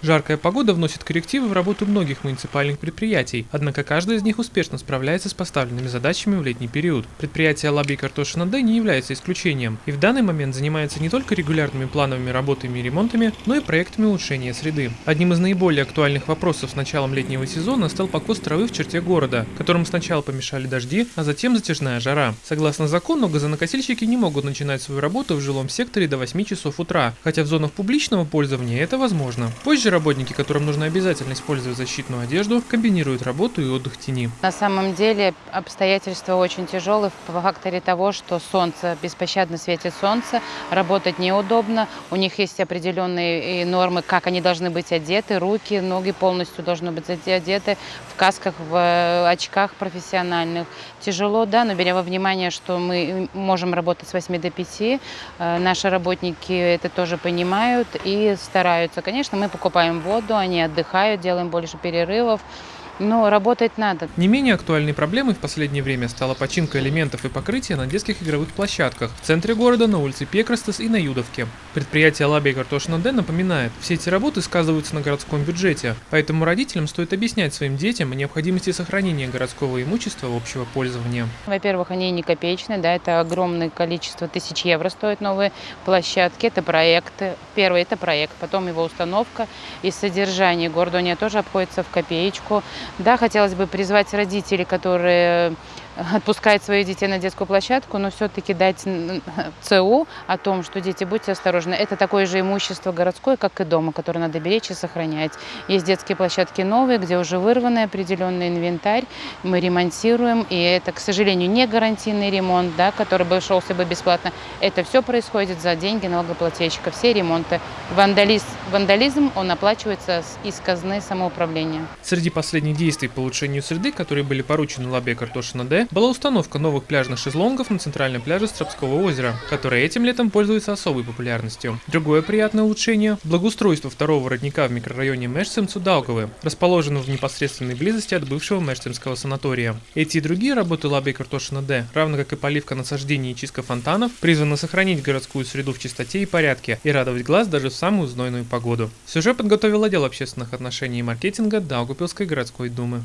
Жаркая погода вносит коррективы в работу многих муниципальных предприятий, однако каждый из них успешно справляется с поставленными задачами в летний период. Предприятие Лаби Картошина Д не является исключением и в данный момент занимается не только регулярными плановыми работами и ремонтами, но и проектами улучшения среды. Одним из наиболее актуальных вопросов с началом летнего сезона стал покос травы в черте города, которым сначала помешали дожди, а затем затяжная жара. Согласно закону, газонокосильщики не могут начинать свою работу в жилом секторе до 8 часов утра, хотя в зонах публичного пользования это возможно. Позже же работники, которым нужно обязательно использовать защитную одежду, комбинируют работу и отдых тени. На самом деле обстоятельства очень тяжелые в факторе того, что солнце, беспощадно светит солнце, работать неудобно. У них есть определенные нормы, как они должны быть одеты, руки, ноги полностью должны быть одеты, в касках, в э, очках профессиональных. Тяжело, да, но беря во внимание, что мы можем работать с 8 до 5, э, наши работники это тоже понимают и стараются. Конечно, мы покупаем покупаем воду, они отдыхают, делаем больше перерывов. Но работать надо. Не менее актуальной проблемой в последнее время стала починка элементов и покрытия на детских игровых площадках в центре города, на улице Пекрастес и на Юдовке. Предприятие Лаби Картошина Д напоминает, все эти работы сказываются на городском бюджете, поэтому родителям стоит объяснять своим детям о необходимости сохранения городского имущества общего пользования. Во-первых, они не копеечные, да, это огромное количество тысяч евро стоят новые площадки, это проекты. Первый это проект, потом его установка и содержание. Городу они тоже обходится в копеечку. Да, хотелось бы призвать родителей, которые отпускают своих детей на детскую площадку, но все-таки дать ЦУ о том, что дети, будьте осторожны. Это такое же имущество городское, как и дома, которое надо беречь и сохранять. Есть детские площадки новые, где уже вырванный определенный инвентарь, мы ремонтируем, и это, к сожалению, не гарантийный ремонт, да, который бы шелся бы бесплатно. Это все происходит за деньги налогоплательщика, все ремонты. Вандализм, вандализм, он оплачивается из казны самоуправления. Среди последних действий по улучшению среды, которые были поручены Лабе Картошина Д, была установка новых пляжных шезлонгов на центральном пляже Стропского озера, который этим летом пользуется особой популярностью. Другое приятное улучшение – благоустройство второго родника в микрорайоне Мешцем-Цудалковы, расположенного в непосредственной близости от бывшего Мешцемского санатория. Эти и другие работы Лабе Картошина Д, равно как и поливка насаждений и чистка фонтанов, призваны сохранить городскую среду в чистоте и порядке и радовать глаз даже в самую знойную погоду. Сюжет подготовил отдел общественных отношений и маркетинга Даугупилской городской думы.